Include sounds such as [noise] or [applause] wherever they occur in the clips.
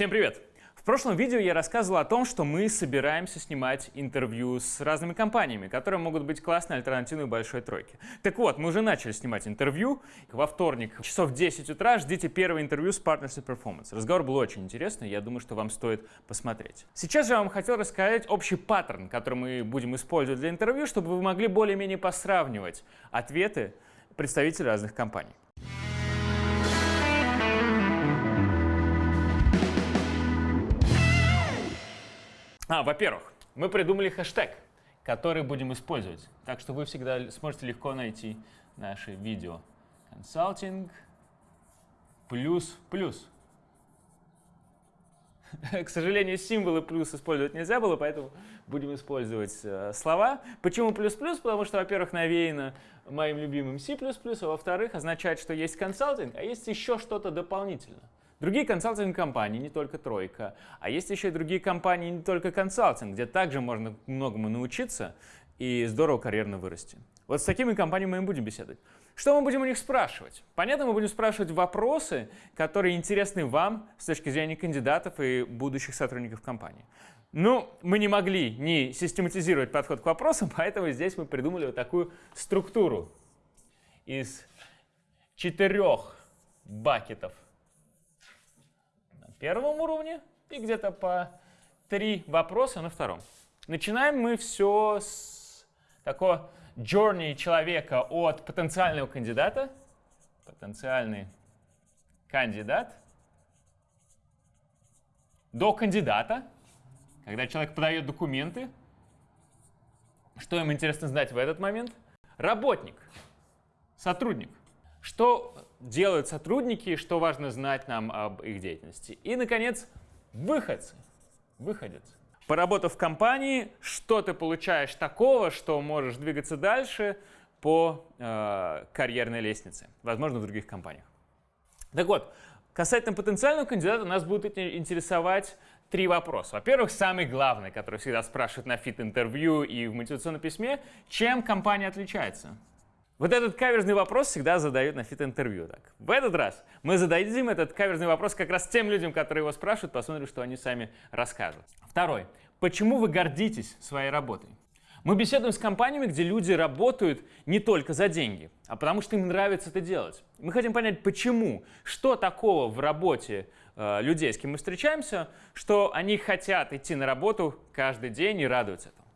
Всем привет! В прошлом видео я рассказывал о том, что мы собираемся снимать интервью с разными компаниями, которые могут быть классной альтернативой большой тройке. Так вот, мы уже начали снимать интервью. Во вторник, часов в 10 утра, ждите первое интервью с Partnership Performance. Разговор был очень интересный, я думаю, что вам стоит посмотреть. Сейчас же я вам хотел рассказать общий паттерн, который мы будем использовать для интервью, чтобы вы могли более-менее посравнивать ответы представителей разных компаний. А, во-первых, мы придумали хэштег, который будем использовать. Так что вы всегда сможете легко найти наши видео. Консалтинг плюс плюс. [laughs] К сожалению, символы плюс использовать нельзя было, поэтому будем использовать э, слова. Почему плюс-плюс? Потому что, во-первых, навеяно моим любимым C++, а во-вторых, означает, что есть консалтинг, а есть еще что-то дополнительное. Другие консалтинг-компании, не только Тройка, а есть еще и другие компании, не только консалтинг, где также можно многому научиться и здорово карьерно вырасти. Вот с такими компаниями мы будем беседовать. Что мы будем у них спрашивать? Понятно, мы будем спрашивать вопросы, которые интересны вам с точки зрения кандидатов и будущих сотрудников компании. Ну, мы не могли не систематизировать подход к вопросам, [laughs] поэтому здесь мы придумали вот такую структуру из четырех бакетов первом уровне и где-то по три вопроса на втором. Начинаем мы все с такого journey человека от потенциального кандидата, потенциальный кандидат, до кандидата, когда человек подает документы. Что им интересно знать в этот момент? Работник, сотрудник. Что делают сотрудники, что важно знать нам об их деятельности. И, наконец, выходцы, выходец. Поработав в компании, что ты получаешь такого, что можешь двигаться дальше по э, карьерной лестнице, возможно, в других компаниях. Так вот, касательно потенциального кандидата нас будут интересовать три вопроса. Во-первых, самый главный, который всегда спрашивают на fit-интервью и в мотивационном письме, чем компания отличается? Вот этот каверзный вопрос всегда задают на fit-интервью. Так. В этот раз мы зададим этот каверзный вопрос как раз тем людям, которые его спрашивают, посмотрим, что они сами расскажут. Второй. Почему вы гордитесь своей работой? Мы беседуем с компаниями, где люди работают не только за деньги, а потому что им нравится это делать. Мы хотим понять, почему, что такого в работе э, людей, с кем мы встречаемся, что они хотят идти на работу каждый день и радуются этому.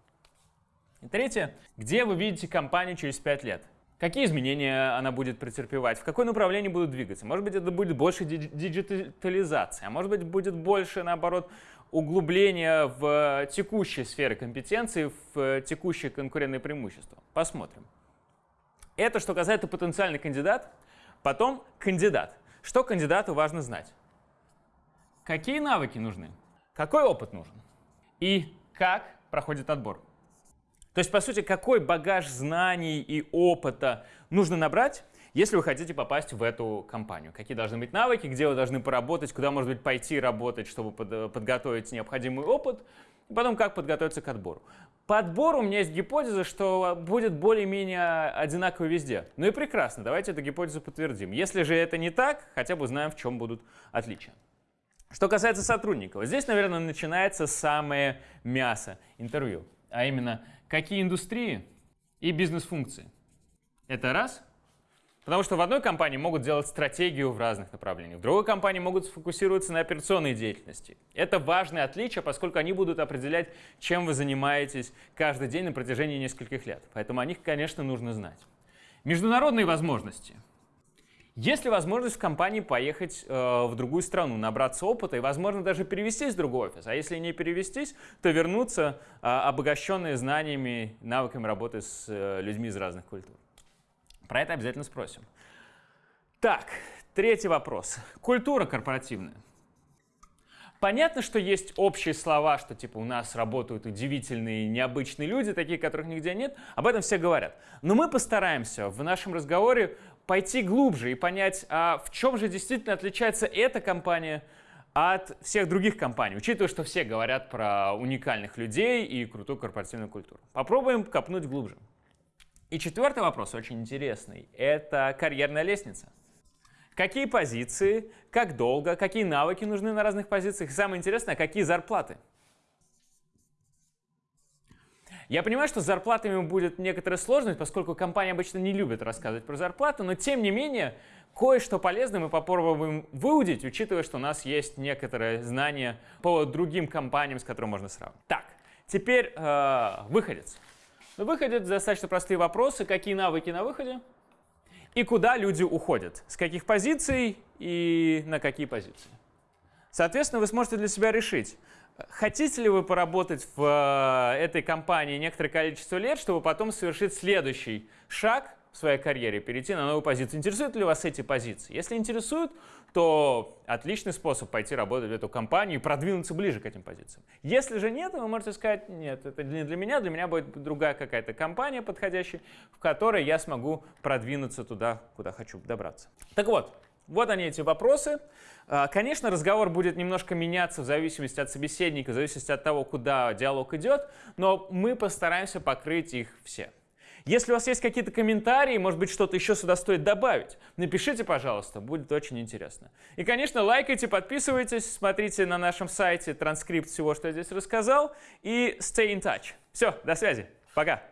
И третье. Где вы видите компанию через 5 лет? Какие изменения она будет претерпевать, в какое направление будут двигаться. Может быть, это будет больше диджитализация, а может быть, будет больше, наоборот, углубления в текущей сфере компетенции, в текущие конкурентные преимущества. Посмотрим. Это что касается потенциальный кандидат. Потом кандидат. Что кандидату важно знать? Какие навыки нужны? Какой опыт нужен? И как проходит отбор? То есть, по сути, какой багаж знаний и опыта нужно набрать, если вы хотите попасть в эту компанию? Какие должны быть навыки, где вы должны поработать, куда, может быть, пойти работать, чтобы под, подготовить необходимый опыт, и потом как подготовиться к отбору. По отбору у меня есть гипотеза, что будет более-менее одинаково везде. Ну и прекрасно, давайте эту гипотезу подтвердим. Если же это не так, хотя бы узнаем, в чем будут отличия. Что касается сотрудников, здесь, наверное, начинается самое мясо интервью, а именно какие индустрии и бизнес-функции. Это раз. Потому что в одной компании могут делать стратегию в разных направлениях, в другой компании могут сфокусироваться на операционной деятельности. Это важное отличие, поскольку они будут определять, чем вы занимаетесь каждый день на протяжении нескольких лет. Поэтому о них, конечно, нужно знать. Международные возможности – есть ли возможность в компании поехать э, в другую страну, набраться опыта и, возможно, даже перевестись в другой офис? А если не перевестись, то вернуться э, обогащенные знаниями, навыками работы с э, людьми из разных культур. Про это обязательно спросим. Так, третий вопрос. Культура корпоративная. Понятно, что есть общие слова, что типа у нас работают удивительные, необычные люди, такие, которых нигде нет. Об этом все говорят. Но мы постараемся в нашем разговоре пойти глубже и понять, а в чем же действительно отличается эта компания от всех других компаний, учитывая, что все говорят про уникальных людей и крутую корпоративную культуру. Попробуем копнуть глубже. И четвертый вопрос, очень интересный, это карьерная лестница. какие позиции, как долго, какие навыки нужны на разных позициях, и самое интересное, какие зарплаты. Я понимаю, что с зарплатами будет некоторая сложность, поскольку компания обычно не любит рассказывать про зарплату, но тем не менее кое-что полезное мы попробуем выудить, учитывая, что у нас есть некоторые знания по другим компаниям, с которыми можно сравнить. Так, теперь э, выходец. На выходе достаточно простые вопросы. Какие навыки на выходе? И куда люди уходят? С каких позиций и на какие позиции? Соответственно, вы сможете для себя решить, Хотите ли вы поработать в э, этой компании некоторое количество лет, чтобы потом совершить следующий шаг в своей карьере, перейти на новую позицию? Интересуют ли вас эти позиции? Если интересуют, то отличный способ пойти работать в эту компанию и продвинуться ближе к этим позициям. Если же нет, вы можете сказать, нет, это не для меня, для меня будет другая какая-то компания подходящая, в которой я смогу продвинуться туда, куда хочу добраться. Так вот, вот они эти вопросы. А, конечно, разговор будет немножко меняться в зависимости от собеседника, в зависимости от того, куда диалог идет, но мы постараемся покрыть их все. Если у вас есть какие-то комментарии, может быть, что-то еще сюда стоит добавить, напишите, пожалуйста, будет очень интересно. И, конечно, лайкайте, подписывайтесь, смотрите на нашем сайте транскрипт всего, что я здесь рассказал, и stay in touch. Все, до связи, пока.